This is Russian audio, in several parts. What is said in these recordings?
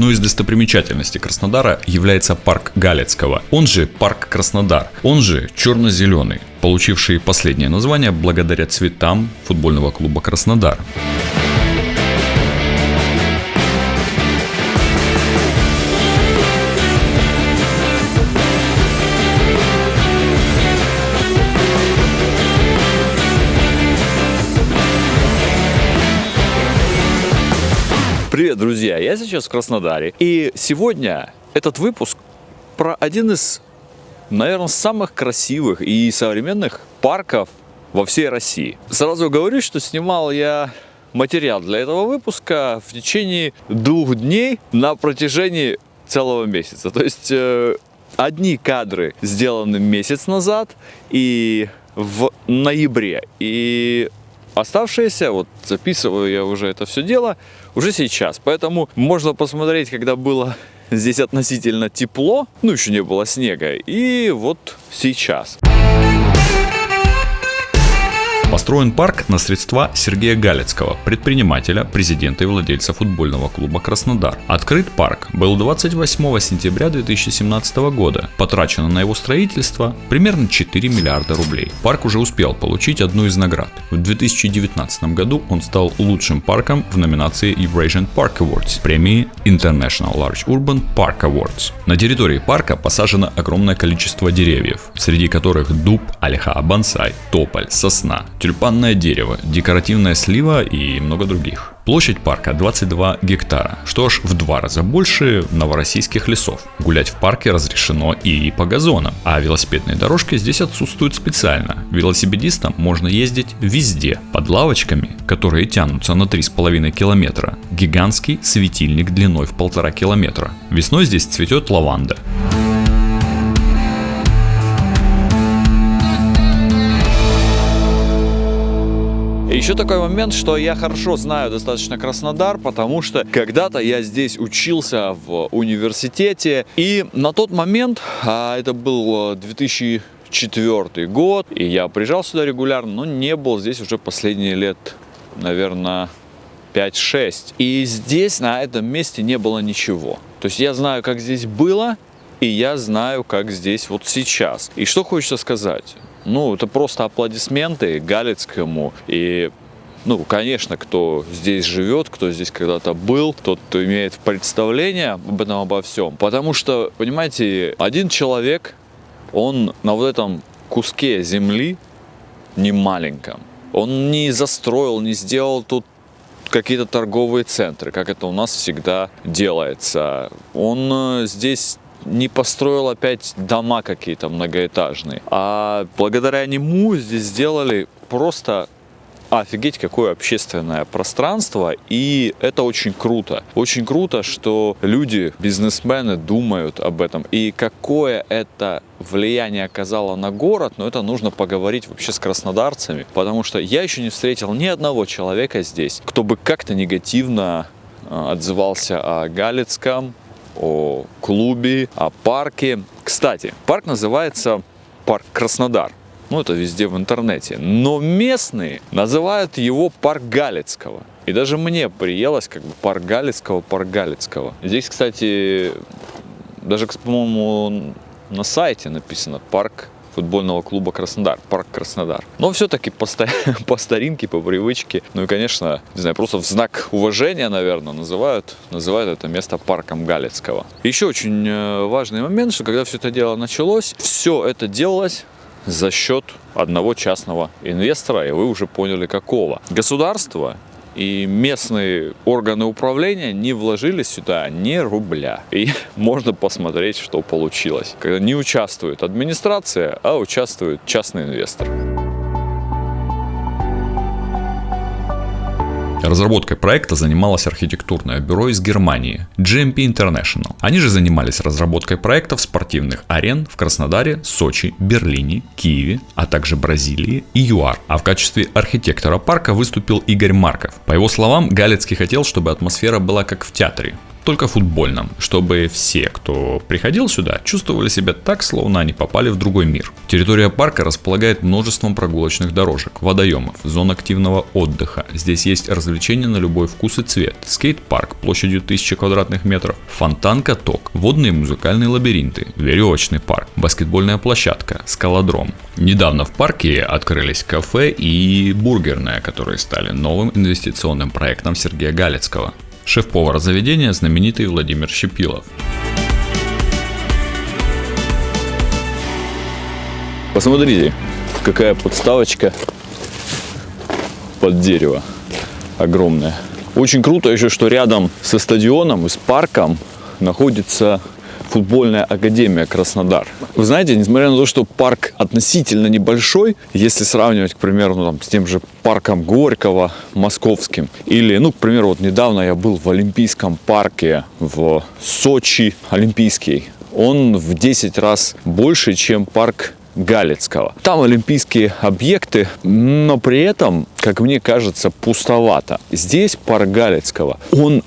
Одной из достопримечательностей Краснодара является парк Галецкого, он же парк Краснодар, он же черно-зеленый, получивший последнее название благодаря цветам футбольного клуба Краснодар. Друзья! Я сейчас в Краснодаре. И сегодня этот выпуск про один из, наверное, самых красивых и современных парков во всей России. Сразу говорю, что снимал я материал для этого выпуска в течение двух дней на протяжении целого месяца. То есть э, одни кадры сделаны месяц назад и в ноябре. И Оставшиеся, вот записываю я уже это все дело, уже сейчас. Поэтому можно посмотреть, когда было здесь относительно тепло, ну еще не было снега, и вот сейчас. Построен парк на средства Сергея Галицкого, предпринимателя, президента и владельца футбольного клуба «Краснодар». Открыт парк был 28 сентября 2017 года. Потрачено на его строительство примерно 4 миллиарда рублей. Парк уже успел получить одну из наград. В 2019 году он стал лучшим парком в номинации Eurasian Park Awards, премии International Large Urban Park Awards. На территории парка посажено огромное количество деревьев, среди которых дуб, ольха, бонсай, тополь, сосна, тюльпанное дерево, декоративная слива и много других. Площадь парка 22 гектара, что аж в два раза больше новороссийских лесов. Гулять в парке разрешено и по газонам, а велосипедные дорожки здесь отсутствуют специально. Велосипедистам можно ездить везде, под лавочками, которые тянутся на 3,5 километра. Гигантский светильник длиной в полтора километра. Весной здесь цветет лаванда. Еще такой момент, что я хорошо знаю достаточно Краснодар, потому что когда-то я здесь учился в университете, и на тот момент, а это был 2004 год, и я приезжал сюда регулярно, но не был здесь уже последние лет, наверное, 5-6. И здесь, на этом месте, не было ничего. То есть я знаю, как здесь было, и я знаю, как здесь вот сейчас. И что хочется сказать? Ну, это просто аплодисменты Галицкому и ну, конечно, кто здесь живет, кто здесь когда-то был, тот, кто имеет представление об этом обо всем. Потому что, понимаете, один человек, он на вот этом куске земли, не маленьком, он не застроил, не сделал тут какие-то торговые центры, как это у нас всегда делается. Он э, здесь не построил опять дома какие-то многоэтажные. А благодаря нему здесь сделали просто офигеть, какое общественное пространство, и это очень круто. Очень круто, что люди, бизнесмены думают об этом, и какое это влияние оказало на город, но это нужно поговорить вообще с краснодарцами, потому что я еще не встретил ни одного человека здесь, кто бы как-то негативно а, отзывался о Галицком, о клубе, о парке. Кстати, парк называется парк Краснодар. Ну, это везде в интернете. Но местные называют его парк Галицкого. И даже мне приелось как бы парк Галицкого, парк Галицкого. Здесь, кстати, даже, по-моему, на сайте написано парк футбольного клуба Краснодар, парк Краснодар. Но все-таки по, по старинке, по привычке, ну и, конечно, не знаю, просто в знак уважения, наверное, называют, называют это место парком Галицкого. Еще очень э, важный момент, что когда все это дело началось, все это делалось за счет одного частного инвестора, и вы уже поняли какого. Государство и местные органы управления не вложили сюда ни рубля. И можно посмотреть, что получилось. Когда не участвует администрация, а участвует частный инвестор. Разработкой проекта занималось архитектурное бюро из Германии GMP International. Они же занимались разработкой проектов спортивных арен в Краснодаре, Сочи, Берлине, Киеве, а также Бразилии и ЮАР. А в качестве архитектора парка выступил Игорь Марков. По его словам, Галицкий хотел, чтобы атмосфера была как в театре. Только футбольном, чтобы все, кто приходил сюда, чувствовали себя так, словно они попали в другой мир. Территория парка располагает множеством прогулочных дорожек, водоемов, зон активного отдыха. Здесь есть развлечения на любой вкус и цвет, скейт-парк площадью 1000 квадратных метров, фонтан-каток, водные музыкальные лабиринты, веревочный парк, баскетбольная площадка, скалодром. Недавно в парке открылись кафе и бургерная, которые стали новым инвестиционным проектом Сергея Галицкого. Шеф-повар заведения знаменитый Владимир Щепилов. Посмотрите, какая подставочка под дерево огромная. Очень круто еще, что рядом со стадионом и с парком находится футбольная академия Краснодар. Вы знаете, несмотря на то, что парк относительно небольшой, если сравнивать, к примеру, ну, там, с тем же парком Горького московским, или, ну, к примеру, вот недавно я был в Олимпийском парке в Сочи, Олимпийский, он в 10 раз больше, чем парк Галицкого. Там олимпийские объекты, но при этом, как мне кажется, пустовато. Здесь парк Галицкого, он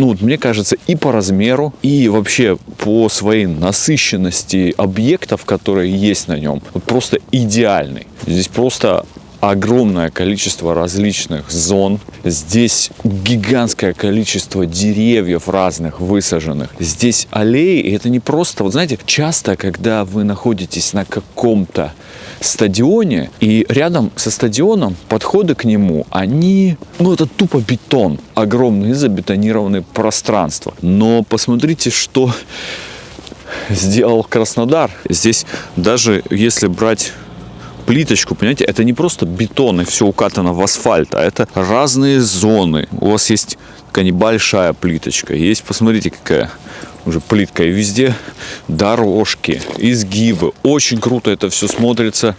ну, вот мне кажется, и по размеру, и вообще по своей насыщенности объектов, которые есть на нем, вот просто идеальный. Здесь просто огромное количество различных зон. Здесь гигантское количество деревьев разных высаженных. Здесь аллеи, и это не просто, вот знаете, часто, когда вы находитесь на каком-то стадионе, и рядом со стадионом подходы к нему, они, ну это тупо бетон, огромные забетонированные пространства. Но посмотрите, что сделал Краснодар. Здесь даже если брать плиточку, понимаете, это не просто бетон и все укатано в асфальт, а это разные зоны. У вас есть такая небольшая плиточка, есть, посмотрите, какая уже плитка, и везде дорожки, изгибы. Очень круто это все смотрится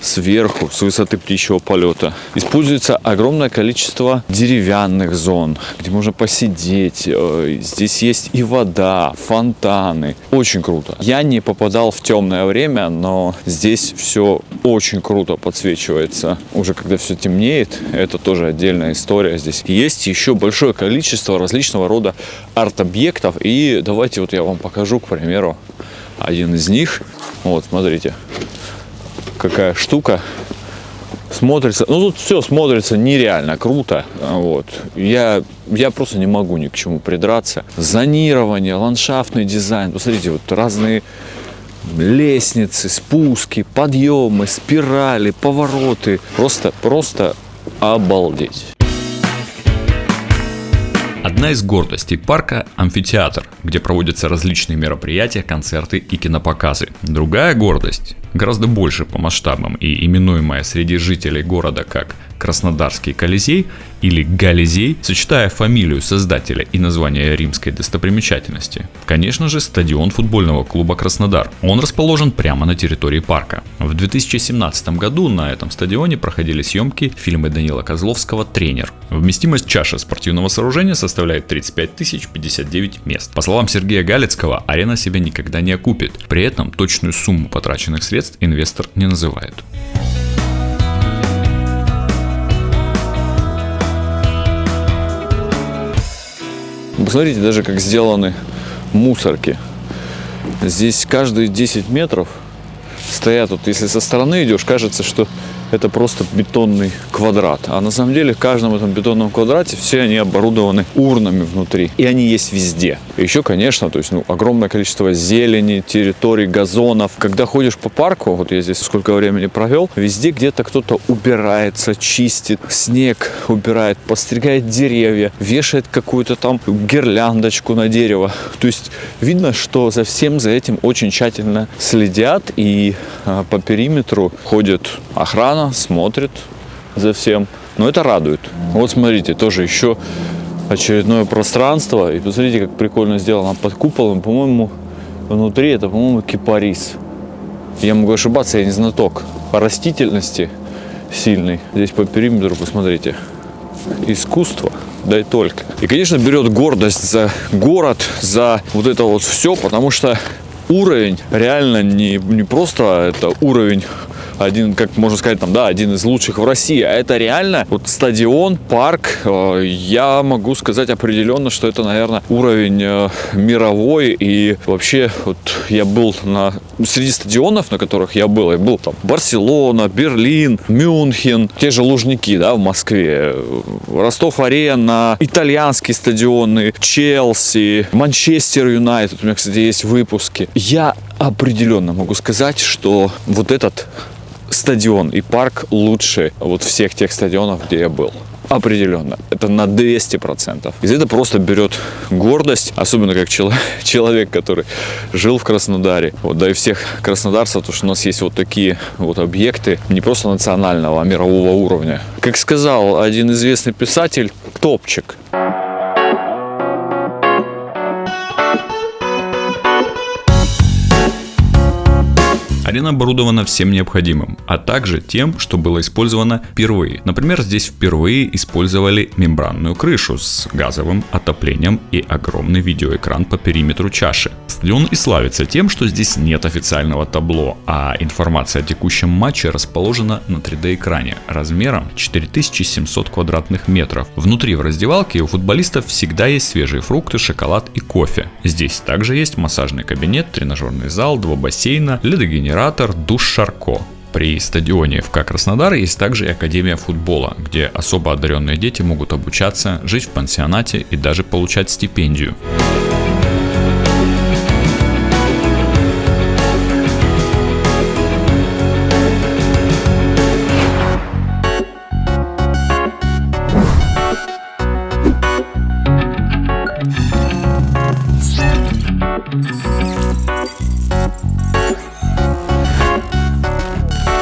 сверху, с высоты птичьего полета. Используется огромное количество деревянных зон, где можно посидеть. Э, здесь есть и вода, фонтаны. Очень круто. Я не попадал в темное время, но здесь все очень круто подсвечивается. Уже когда все темнеет, это тоже отдельная история. Здесь есть еще большое количество различного рода арт-объектов. И давайте вот я вам покажу, к примеру, один из них. Вот, смотрите какая штука. Смотрится, ну тут все смотрится нереально круто. Вот. Я, я просто не могу ни к чему придраться. Зонирование, ландшафтный дизайн. Посмотрите, вот разные лестницы, спуски, подъемы, спирали, повороты. Просто, просто обалдеть. Одна из гордостей парка – амфитеатр, где проводятся различные мероприятия, концерты и кинопоказы. Другая гордость, гораздо больше по масштабам и именуемая среди жителей города как Краснодарский Колизей или Гализей, сочетая фамилию создателя и название римской достопримечательности. Конечно же, стадион футбольного клуба Краснодар. Он расположен прямо на территории парка. В 2017 году на этом стадионе проходили съемки фильма Данила Козловского «Тренер». Вместимость чаши спортивного сооружения составляет 35 тысяч 59 мест. По словам Сергея Галицкого, арена себя никогда не окупит. При этом точную сумму потраченных средств инвестор не называет. Посмотрите даже, как сделаны мусорки. Здесь каждые 10 метров стоят, вот если со стороны идешь, кажется, что это просто бетонный квадрат. А на самом деле в каждом этом бетонном квадрате все они оборудованы урнами внутри. И они есть везде. И еще, конечно, то есть, ну, огромное количество зелени, территорий, газонов. Когда ходишь по парку, вот я здесь сколько времени провел, везде где-то кто-то убирается, чистит, снег убирает, постригает деревья, вешает какую-то там гирляндочку на дерево. То есть видно, что за всем за этим очень тщательно следят и а, по периметру ходит охрана, охрана смотрит за всем. Но это радует. Вот смотрите, тоже еще очередное пространство. И посмотрите, как прикольно сделано под куполом. По-моему, внутри это, по-моему, кипарис. Я могу ошибаться, я не знаток. По растительности сильный. Здесь по периметру, посмотрите. Искусство, да и только. И, конечно, берет гордость за город, за вот это вот все, потому что уровень реально не, не просто это уровень один, как можно сказать, там, да, один из лучших в России, а это реально вот стадион, парк, э, я могу сказать определенно, что это, наверное, уровень э, мировой, и вообще вот я был на, среди стадионов, на которых я был, я был там Барселона, Берлин, Мюнхен, те же Лужники, да, в Москве, Ростов-Арена, итальянские стадионы, Челси, Манчестер Юнайтед, у меня, кстати, есть выпуски. Я определенно могу сказать, что вот этот стадион и парк лучше вот всех тех стадионов, где я был. Определенно. Это на 200%. И это просто берет гордость, особенно как человек, который жил в Краснодаре. Вот, да и всех краснодарцев, потому что у нас есть вот такие вот объекты не просто национального, а мирового уровня. Как сказал один известный писатель, топчик. Арена оборудована всем необходимым, а также тем, что было использовано впервые. Например, здесь впервые использовали мембранную крышу с газовым отоплением и огромный видеоэкран по периметру чаши. Стадион и славится тем, что здесь нет официального табло, а информация о текущем матче расположена на 3D экране размером 4700 квадратных метров. Внутри в раздевалке у футболистов всегда есть свежие фрукты, шоколад и кофе. Здесь также есть массажный кабинет, тренажерный зал, два бассейна, ледогенератор оператор Душ Шарко. При стадионе ФК Краснодар есть также и Академия футбола, где особо одаренные дети могут обучаться, жить в пансионате и даже получать стипендию.